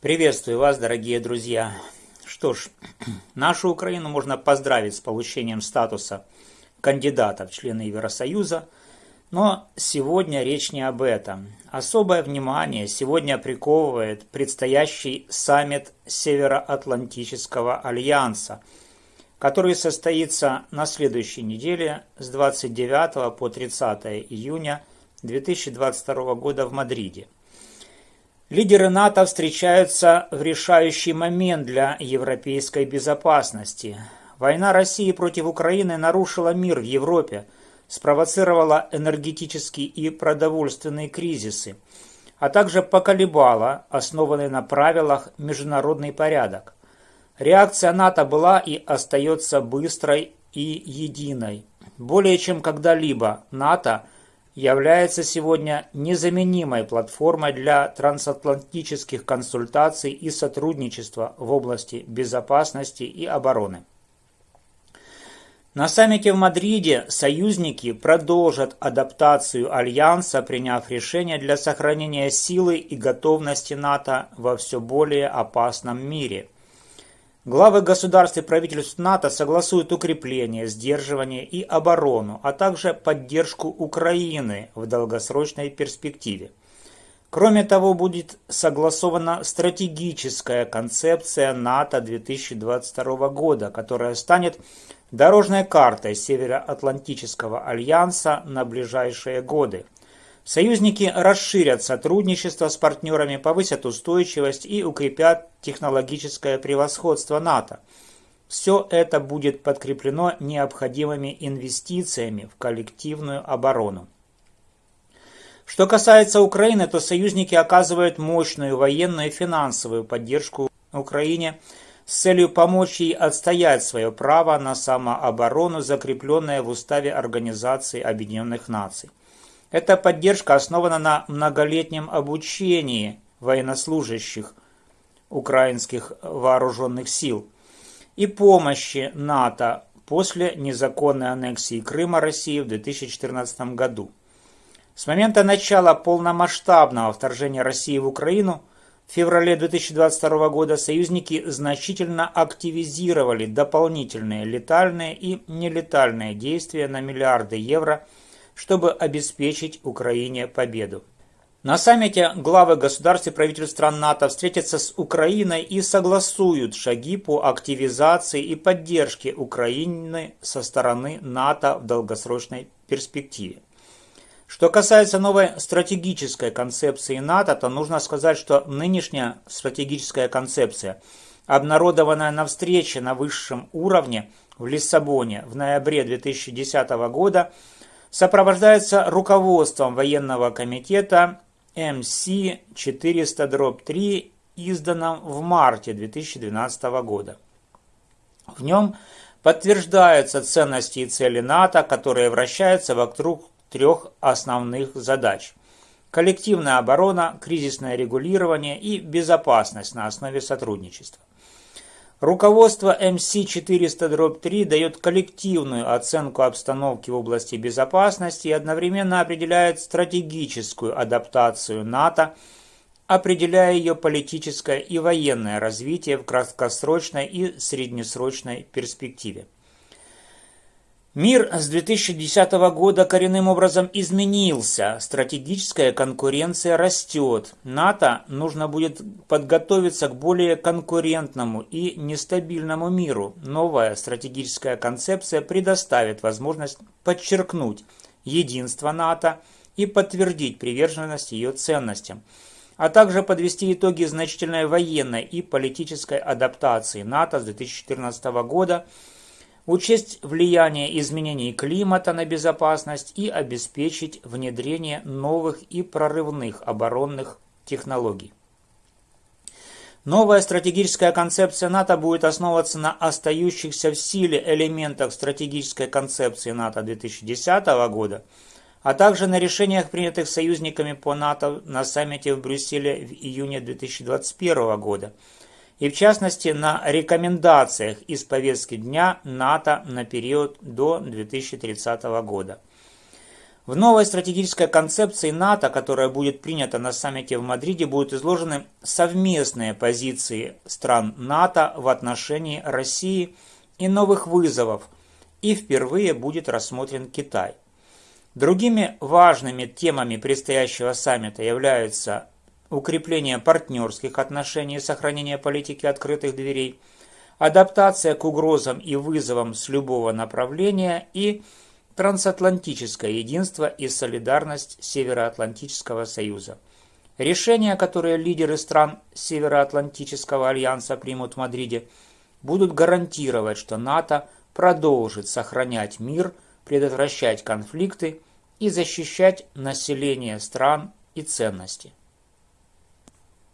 Приветствую вас, дорогие друзья. Что ж, нашу Украину можно поздравить с получением статуса кандидата в члены Евросоюза, но сегодня речь не об этом. Особое внимание сегодня приковывает предстоящий саммит Североатлантического альянса, который состоится на следующей неделе с 29 по 30 июня 2022 года в Мадриде – Лидеры НАТО встречаются в решающий момент для европейской безопасности. Война России против Украины нарушила мир в Европе, спровоцировала энергетический и продовольственные кризисы, а также поколебала основанный на правилах международный порядок. Реакция НАТО была и остается быстрой и единой. Более чем когда-либо НАТО – является сегодня незаменимой платформой для трансатлантических консультаций и сотрудничества в области безопасности и обороны. На саммите в Мадриде союзники продолжат адаптацию Альянса, приняв решение для сохранения силы и готовности НАТО во все более опасном мире – Главы государств и правительств НАТО согласуют укрепление, сдерживание и оборону, а также поддержку Украины в долгосрочной перспективе. Кроме того, будет согласована стратегическая концепция НАТО 2022 года, которая станет дорожной картой Североатлантического альянса на ближайшие годы – Союзники расширят сотрудничество с партнерами, повысят устойчивость и укрепят технологическое превосходство НАТО. Все это будет подкреплено необходимыми инвестициями в коллективную оборону. Что касается Украины, то союзники оказывают мощную военную и финансовую поддержку Украине с целью помочь ей отстоять свое право на самооборону, закрепленное в Уставе Организации Объединенных Наций. Эта поддержка основана на многолетнем обучении военнослужащих украинских вооруженных сил и помощи НАТО после незаконной аннексии Крыма России в 2014 году. С момента начала полномасштабного вторжения России в Украину в феврале 2022 года союзники значительно активизировали дополнительные летальные и нелетальные действия на миллиарды евро – чтобы обеспечить Украине победу. На саммите главы государств и правительств стран НАТО встретятся с Украиной и согласуют шаги по активизации и поддержке Украины со стороны НАТО в долгосрочной перспективе. Что касается новой стратегической концепции НАТО, то нужно сказать, что нынешняя стратегическая концепция, обнародованная на встрече на высшем уровне в Лиссабоне в ноябре 2010 года, сопровождается руководством военного комитета МС-400-3, изданным в марте 2012 года. В нем подтверждаются ценности и цели НАТО, которые вращаются вокруг трех основных задач – коллективная оборона, кризисное регулирование и безопасность на основе сотрудничества. Руководство МС-400-3 дает коллективную оценку обстановки в области безопасности и одновременно определяет стратегическую адаптацию НАТО, определяя ее политическое и военное развитие в краткосрочной и среднесрочной перспективе. Мир с 2010 года коренным образом изменился, стратегическая конкуренция растет. НАТО нужно будет подготовиться к более конкурентному и нестабильному миру. Новая стратегическая концепция предоставит возможность подчеркнуть единство НАТО и подтвердить приверженность ее ценностям, а также подвести итоги значительной военной и политической адаптации НАТО с 2014 года – учесть влияние изменений климата на безопасность и обеспечить внедрение новых и прорывных оборонных технологий. Новая стратегическая концепция НАТО будет основываться на остающихся в силе элементах стратегической концепции НАТО 2010 года, а также на решениях, принятых союзниками по НАТО на саммите в Брюсселе в июне 2021 года – и в частности на рекомендациях из повестки дня НАТО на период до 2030 года. В новой стратегической концепции НАТО, которая будет принята на саммите в Мадриде, будут изложены совместные позиции стран НАТО в отношении России и новых вызовов, и впервые будет рассмотрен Китай. Другими важными темами предстоящего саммита являются укрепление партнерских отношений и сохранение политики открытых дверей, адаптация к угрозам и вызовам с любого направления и трансатлантическое единство и солидарность Североатлантического союза. Решения, которые лидеры стран Североатлантического альянса примут в Мадриде, будут гарантировать, что НАТО продолжит сохранять мир, предотвращать конфликты и защищать население стран и ценности.